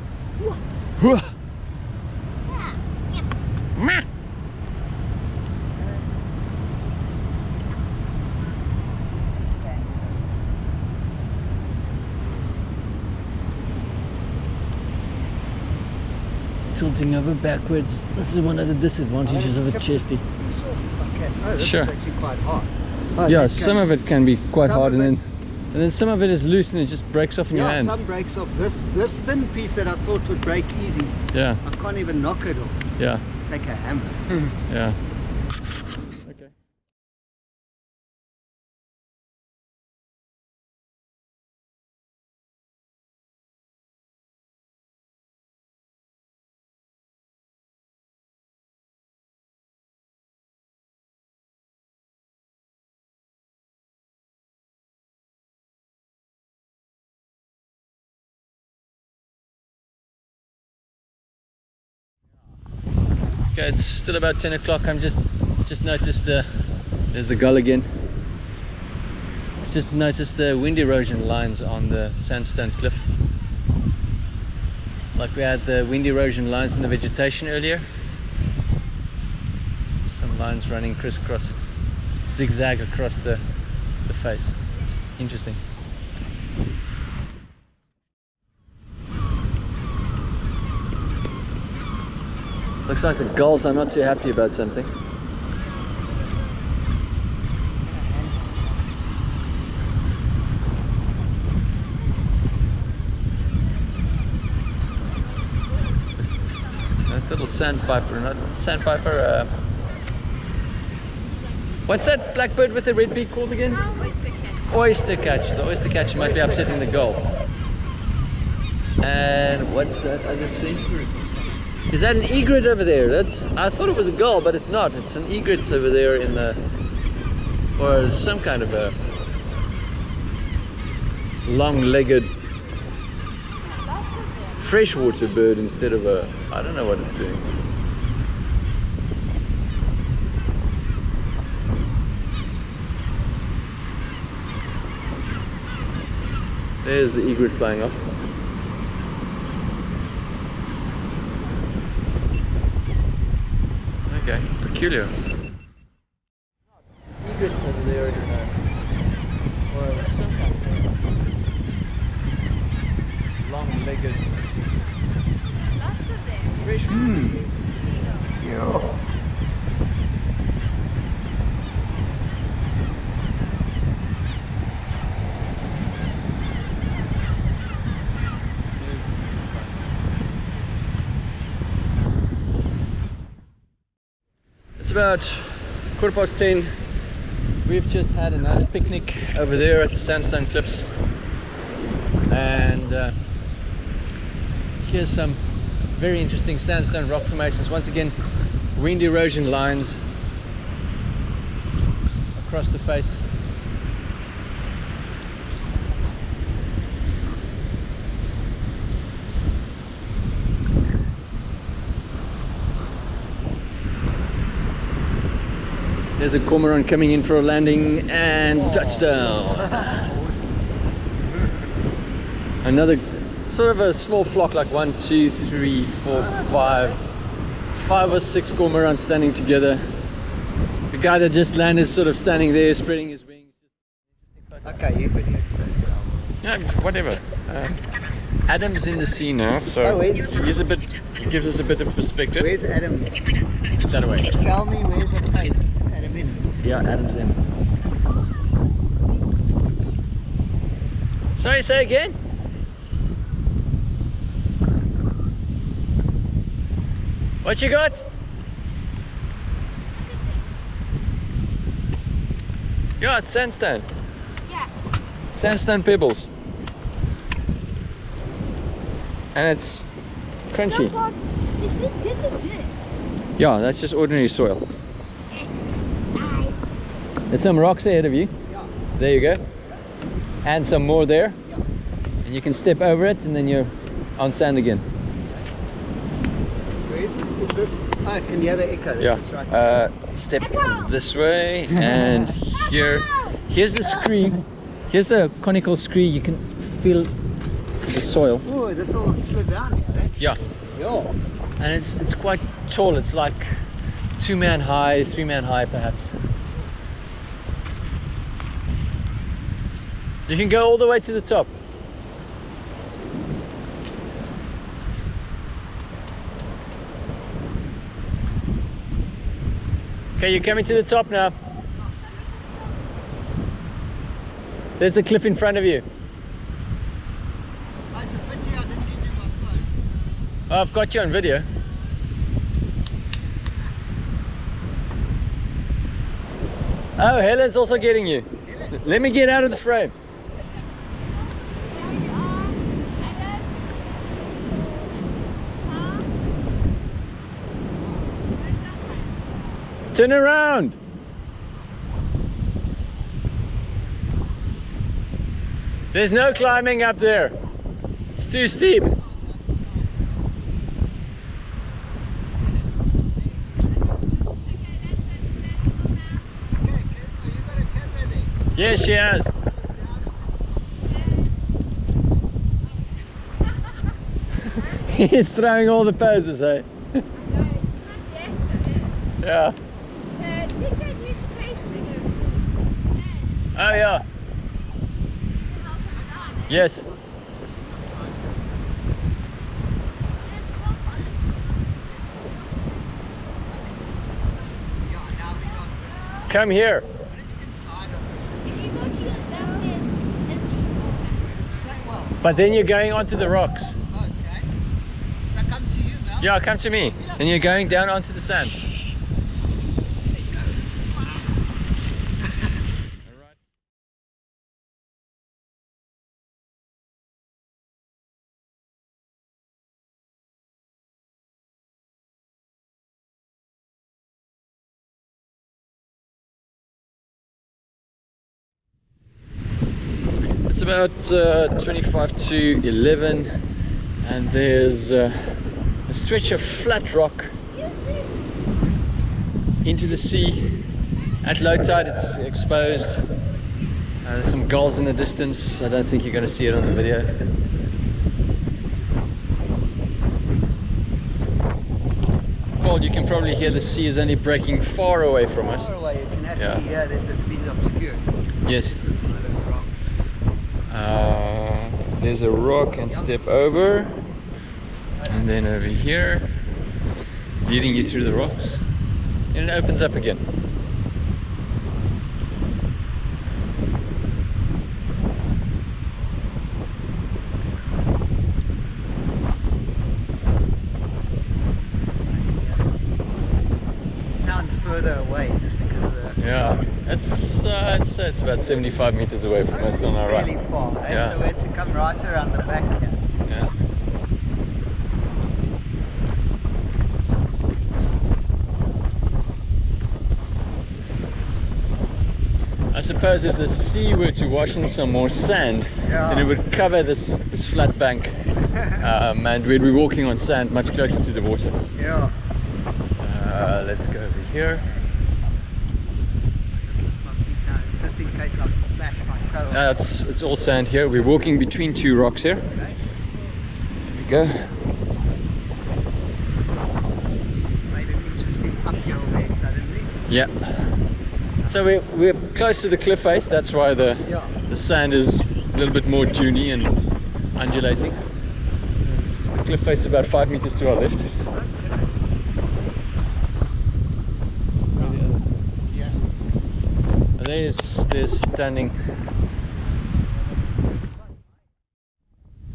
S1: Tilting over backwards. This is one of the disadvantages of a chesty.
S3: Piece off if I can. Oh,
S1: Sure.
S3: is actually quite hard. Oh,
S1: Yeah, some of it can be quite
S3: Some
S1: hard, and then
S3: it-
S1: and then some of it is loose and it just breaks off in your hand.
S3: Yeah, some breaks off. This this thin piece that I thought would break easy,
S1: Yeah,
S3: I can't even knock it off.
S1: yeah,
S3: Take a hammer.
S1: yeah. Okay, it's still about 10 o'clock. I'm just just noticed the there's the gull again. Just noticed the wind erosion lines on the sandstone cliff. Like we had the wind erosion lines in the vegetation earlier. Some lines running crisscross, zigzag across the, the face. It's interesting. Looks like the gulls are not too happy about something. That little sandpiper, not sandpiper. Uh, what's that blackbird with the red beak called again? Oyster catch. The oyster catch might be upsetting the gull. And what's that other thing? Is that an egret over there? That's I thought it was a gull, but it's not. It's an egret over there in the or some kind of a long-legged freshwater bird instead of a I don't know what it's doing. There's the egret flying off. Okay, peculiar. Egrets over there in a, or some kind of long-legged
S2: Lots of them.
S1: fresh.
S3: Yeah.
S1: It's about quarter past ten. We've just had a nice picnic over there at the sandstone cliffs, and uh, here's some very interesting sandstone rock formations. Once again, wind erosion lines across the face. There's a cormorant coming in for a landing and touchdown. Another sort of a small flock, like one, two, three, four, five, five or six cormorants standing together. The guy that just landed sort of standing there spreading his wings.
S3: Okay, you could
S1: Yeah, whatever. Uh, Adam's in the sea now, so
S3: Oh, is-
S1: he's a bit, he gives us a bit of perspective.
S3: Where's Adam?
S1: that way?
S3: Tell me where's the place Adam in?
S1: Yeah, Adam's in. Sorry, say again? What you got? Yeah, it's sandstone.
S4: Yeah.
S1: Sandstone pebbles. And it's crunchy.
S4: Parts, this, this.
S1: Yeah, that's just ordinary soil. There's some rocks ahead of you. There you go. And some more there. And you can step over it and then you're on sand again.
S3: Where is, is this? Oh, can you hear the echo?
S1: Yeah.
S3: Right.
S1: Uh, step this way and here. Here's the scree. Here's the conical scree. You can feel the soil.
S3: oh, this all slid down here. That's
S1: Yeah.
S3: yeah.
S1: And it's it's quite tall. It's like two man high, three man high perhaps. You can go all the way to the top. Okay, you're coming to the top now. There's the cliff in front of you.
S3: Oh, it's a pity I didn't give you my phone.
S1: Oh, I've got you on video. Oh, Helen's also getting you. Let me get out of the frame. Turn around. There's no climbing up there. It's too steep.
S3: Okay, Ken, you got a camera there.
S1: Yes, she has. He's throwing all the poses, eh? yeah. Oh, yeah. Yes.
S3: Yeah, now we got
S1: Come here.
S3: this. You can slide on
S4: If you go to the left, there's, there's just more yeah.
S3: Yes. Come here.
S1: But then you're going onto the rocks.
S3: Okay. So I come to you, Mel.
S1: Yeah, come to me. And you're going down onto the sand. About uh, 25 to 11 and there's uh, a stretch of flat rock into the sea. At low tide it's exposed. Uh, there's some gulls in the distance. I don't think you're going to see it on the video. Paul, you can probably hear the sea is only breaking far away from us.
S3: Far away, can
S1: Yeah.
S3: actually. It's been obscured
S1: Yes. Uh, there's a rock and step over. And then over here leading you through the rocks. And it opens up again
S3: Sounds further away just because of the.
S1: yeah it's uh, I'd say it's about 75 meters away from us on our
S3: It's really
S1: right
S3: far. eh?
S1: Yeah.
S3: So we had to come right around the back here.
S1: yeah I suppose if the sea were to wash in some more sand,
S3: Yeah.
S1: then it would cover this, this flat bank um, and we'd be walking on sand much closer to the water.
S3: Yeah.
S1: Uh, let's go over here.
S3: Case I bash my toe.
S1: It's, it's all sand here. We're walking between two rocks here.
S3: Okay.
S1: Here we go.
S3: Made an interesting uphill there suddenly.
S1: Yeah. So we're, we're close to the cliff face. That's why the,
S3: Yeah.
S1: the sand is a little bit more duny and undulating. The cliff face is about five meters to our left.
S3: Yeah.
S1: There's, there's standing.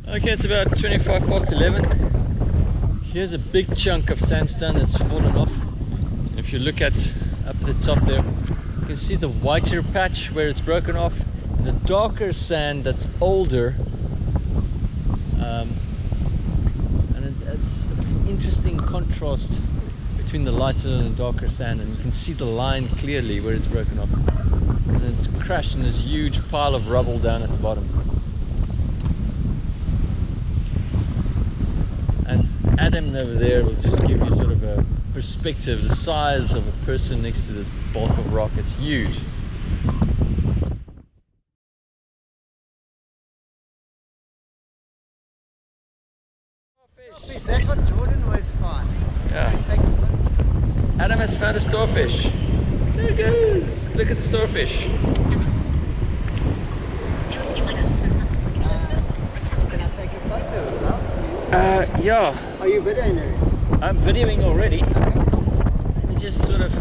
S1: Okay, it's about 25 past 11. Here's a big chunk of sandstone that's fallen off. If you look at up at the top there, you can see the whiter patch where it's broken off, and the darker sand that's older. Um, and it, it's, it's an interesting contrast between the lighter and the darker sand, and you can see the line clearly where it's broken off. It's crashed in this huge pile of rubble down at the bottom. And Adam over there will just give you sort of a perspective, the size of a person next to this bulk of rock. It's huge.
S3: That's what Jordan was fine.
S1: Yeah.
S3: Take a look.
S1: Adam has found a starfish. There it goes. Look at the starfish.
S3: Can I take a photo? Well,
S1: Uh, yeah,
S3: Are you videoing it?
S1: I'm videoing already. Let me just sort of.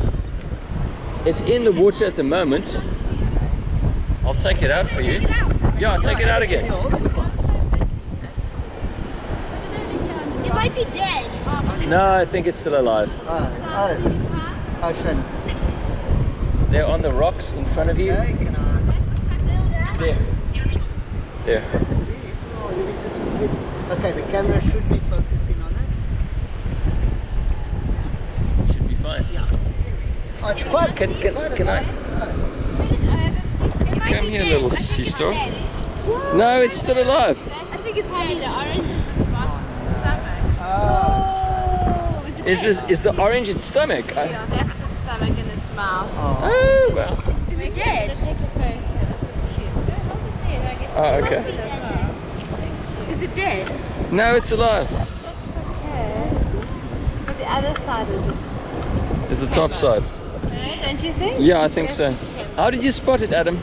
S1: It's in the water at the moment. I'll take it out for you. Yeah, I'll take it out again.
S4: It might be dead.
S1: No, I think it's still alive.
S3: Oh, oh. Ocean.
S1: They're on the rocks in front of you.
S3: Okay, can I?
S1: There. There.
S3: Oh, you need to split. Okay, the camera should be focusing on it.
S1: Should be fine.
S3: Oh, it's quite
S1: Can, can, can I? Come here, little sea star. No, it's still alive.
S4: I think it's dead. The orange is ah. oh, its stomach.
S3: Oh,
S4: Oh, is
S1: this is the orange its stomach?
S2: Yeah, that's its stomach and its mouth.
S3: oh.
S1: oh well.
S4: Is it dead?
S2: Take a photo. This is cute. It there. I get
S1: Oh, okay.
S2: well.
S4: Is it dead?
S1: No, it's alive.
S2: Looks okay. But the other side is it.
S1: It's the top side.
S2: Right? Don't you think?
S1: Yeah, I think so. How did you spot it, Adam?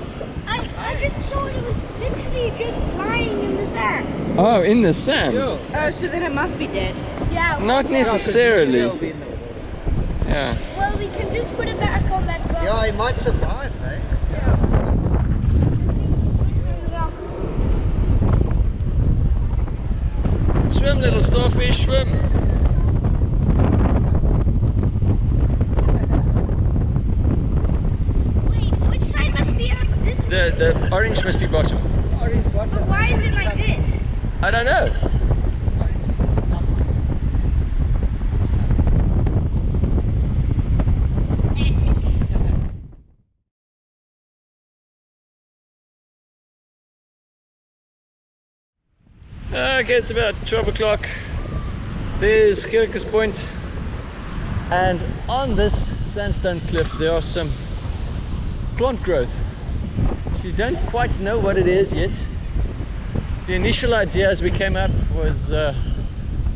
S4: I, I just saw it was literally just lying in the sand.
S1: Oh, in the sand.
S3: Yeah.
S4: Oh, so then it must be dead. Yeah.
S1: Not necessarily.
S3: it'll be in the water.
S1: Yeah.
S4: Well, we can just put it back on that rock.
S3: Yeah, he might survive, eh?
S1: Swim, little starfish, swim.
S4: Wait, which side must be up? This?
S1: The the orange must be bottom.
S3: Orange
S4: But why is it like this?
S1: I don't know. Okay, it's about 12 o'clock. There's Gerickes And on this sandstone cliff there are some plant growth. So you don't quite know what it is yet. The initial idea as we came up was uh,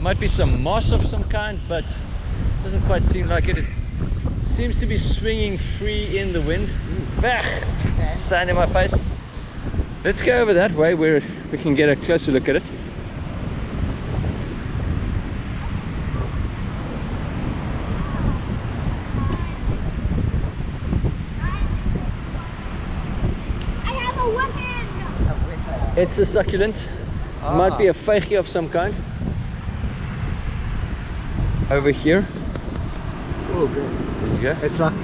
S1: might be some moss of some kind, but doesn't quite seem like it. It seems to be swinging free in the wind. Bah! Sand in my face. Let's go over that way where we can get a closer look at it.
S4: I have a weapon.
S1: It's a succulent. It might be a vygie of some kind. Over here.
S3: Oh, good.
S1: There you go.
S3: It's like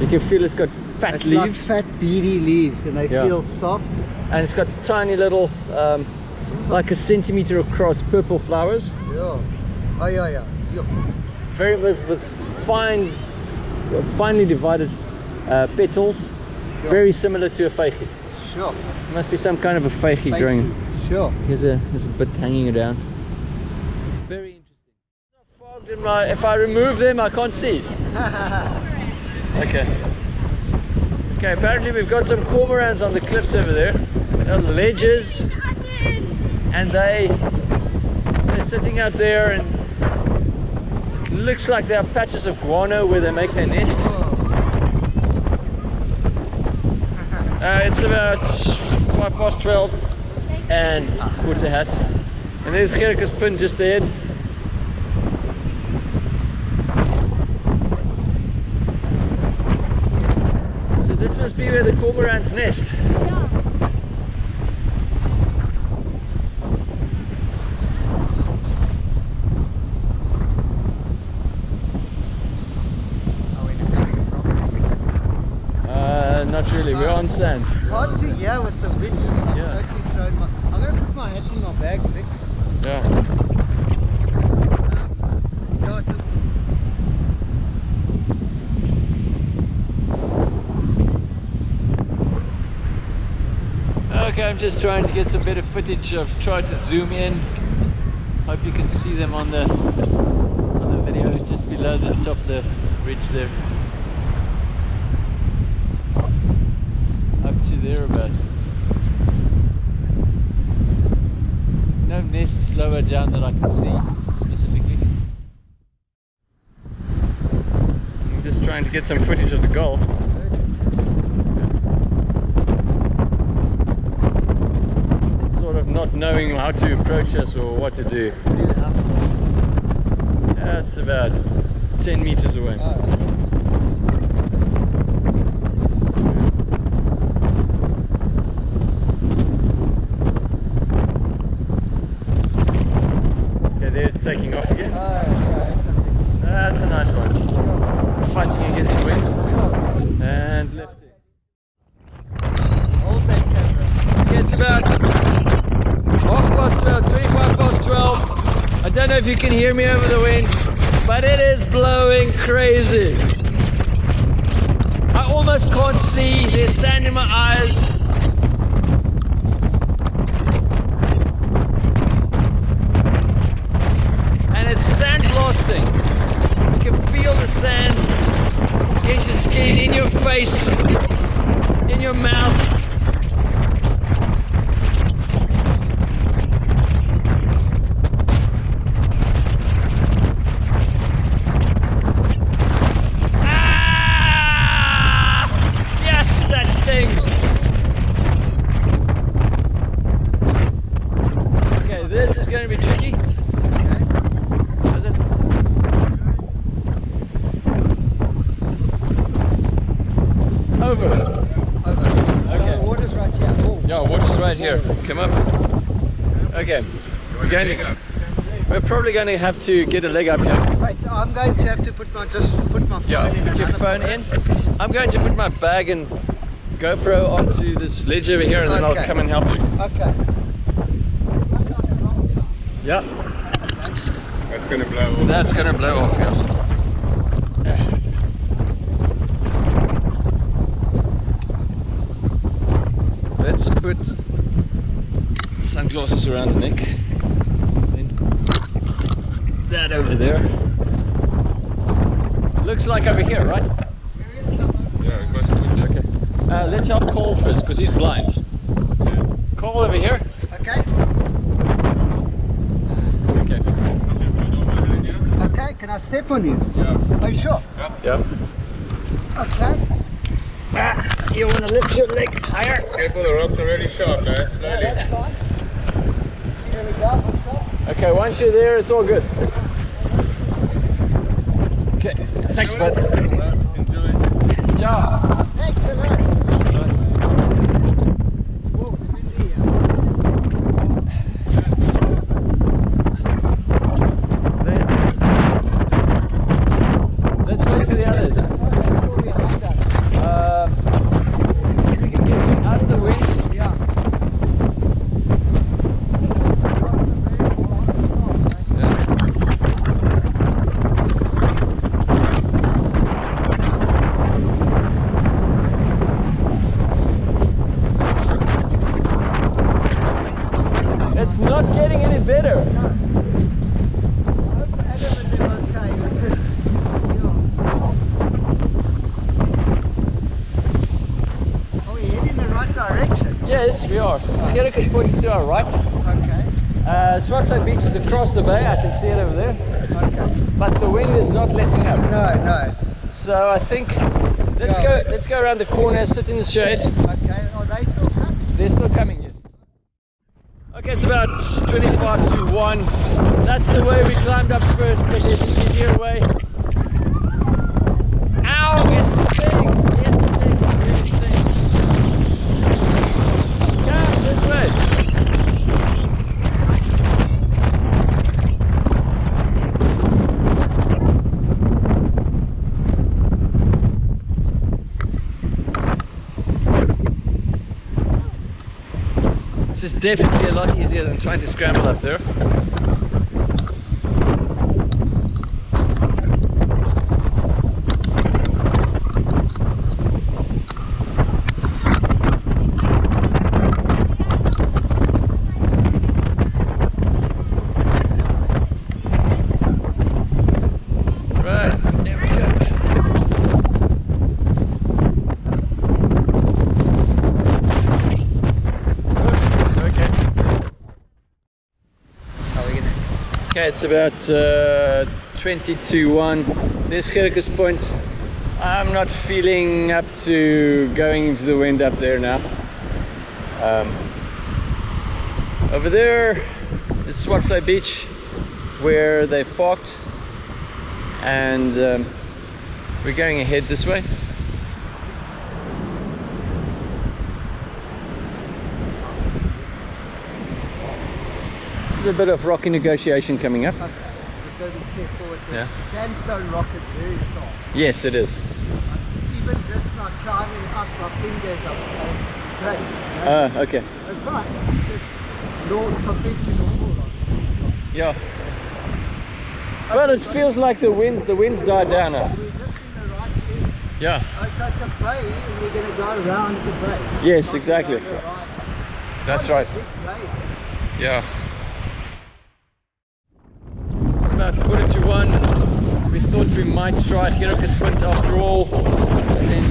S1: You can feel it's got fat
S3: it's like
S1: leaves
S3: fat beady leaves, and they
S1: Yeah.
S3: feel soft.
S1: and it's got tiny little, um, like a centimeter across purple flowers.
S3: Yeah. Oh yeah, yeah. yeah.
S1: very with, with fine finely divided uh, petals
S3: Sure.
S1: very similar to a vygie
S3: Sure.
S1: must be some kind of a
S3: vygie
S1: growing.
S3: Sure.
S1: here's a there's a bit hanging around very interesting fogged in my- if I remove them I can't see okay Okay, apparently we've got some cormorants on the cliffs over there. They're ledges, and they they're sitting out there, and looks like there are patches of guano where they make their nests. Uh, it's about five past twelve, and quarter hat, and there's Gerickespunt just ahead. So this must be where the cormorants nest.
S3: Are we going properly?
S1: Uh, not really, we're on sand.
S3: It's hard to hear with the wind. I'm
S1: Yeah.
S3: totally thrown my. I'm gonna put my hat in my bag, Vic.
S1: Yeah.
S3: Um, yeah, the-
S1: Okay, I'm just trying to get some better footage. I've tried to zoom in. Hope you can see them on the on the video just below the top of the ridge there. Up to there about. No nests lower down that I can see specifically. I'm just trying to get some footage of the goal. sort of not knowing how to approach us or what to do. That's about 10 meters away. Okay, there it's taking off again. That's a nice one. Fighting against the wind. And lifting. Hold that camera. It's about half past 12, 25 past 12. I don't know if you can hear me over the wind, but it is blowing crazy. I almost can't see, there's sand in my eyes. And it's sand blasting. You can feel the sand against your skin, in your face, in your mouth. Ah! Yes, that stings. Okay, this is going to be tricky. Is it? Over. Okay.
S3: The water's right here. Oh.
S1: Yeah, water's right here. Come up. Okay. We're going to, we're probably going to have to get a leg up here.
S3: Right, so I'm going to have to put my just put my phone
S1: Yeah,
S3: in
S1: put your phone in. I'm going to put my bag and GoPro onto this ledge over here and then I'll come and help you.
S3: Okay.
S1: Yeah,
S5: That's gonna blow off.
S1: that's gonna blow off, yeah. Let's put sunglasses around the neck. Then that over there. Looks like over here, right?
S5: Yeah, ik was goed.
S1: Okay. Uh, let's help Cole first, because he's blind. Cole over here.
S3: Okay.
S1: Okay.
S3: Okay. Can I step on you?
S5: Yeah.
S3: Are you sure?
S1: Yeah. Yeah.
S3: Okay. Ah, you want to lift your leg higher?
S5: Careful, the ropes are really sharp, guys. Slowly.
S3: That's fine. Here we go. on top.
S1: Okay, once you're there, it's all good. Okay, thanks, bud.
S5: Enjoy.
S1: Ciao.
S3: Excellent. Whoa, it's windy here.
S1: Let's wait for the others.
S3: What's still behind us?
S1: Uh, see if we can get you out of the wind.
S3: Yeah.
S1: It's not getting any better.
S3: direction.
S1: Yes, we are. Gerickes Point is to our right.
S3: Okay.
S1: Uh, Swartvlei Beach is across the bay. I can see it over there.
S3: Okay.
S1: But the wind is not letting up.
S3: No, no.
S1: So I think let's
S3: Yeah.
S1: go. Let's go around the corner, sit in the shade.
S3: Okay. Are they still cut?
S1: They're still coming, yes. Okay, it's about 25 to 1. That's the way we climbed up first, but there's an easier way. Ow, it stings! It stings, it really stings. Come this way. This is definitely a lot easier than trying to scramble up there. Right, there we go. Oops, okay.
S3: How are we gonna?
S1: Okay, it's about uh, 20 to 1. There's Gerickes Point. I'm not feeling up to going into the wind up there now. Um, over there is Swartvlei Beach where they've parked and um, we're going ahead this way. There's a bit of rocky negotiation coming up.
S3: Okay. Just gotta be careful with the
S1: Yeah.
S3: sandstone rock is very soft.
S1: Yes, it is.
S3: Even just like climbing up my fingers up. uh, Great.
S1: Ah, okay.
S3: That's right. Just no conventional.
S1: Yeah. Well, it feels like the wind, the wind's died down now.
S3: We're just in the right.
S1: Yeah.
S3: Oh, so it's a bay and we're gonna go around the bay.
S1: Yes, exactly.
S3: right.
S1: That's right. Yeah. Quarter to one. We thought we might try Gerickes Point after all. And then.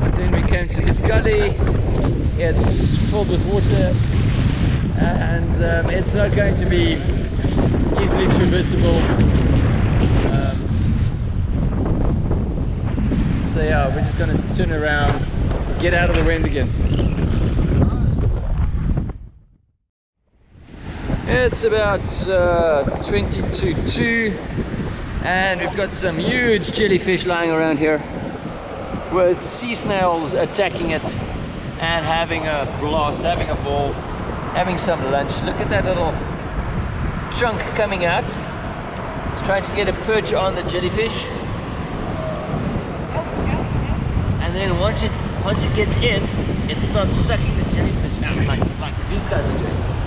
S1: But then we came to this gully. It's filled with water and um, it's not going to be easily traversable. Um, so yeah, we're just going to turn around, get out of the wind again. It's about uh, 20 to 2 and we've got some huge jellyfish lying around here with sea snails attacking it and having a blast, having a ball, having some lunch. Look at that little chunk coming out. It's trying to get a perch on the jellyfish. And then once it once it gets in, it starts sucking the jellyfish out like, like these guys are doing.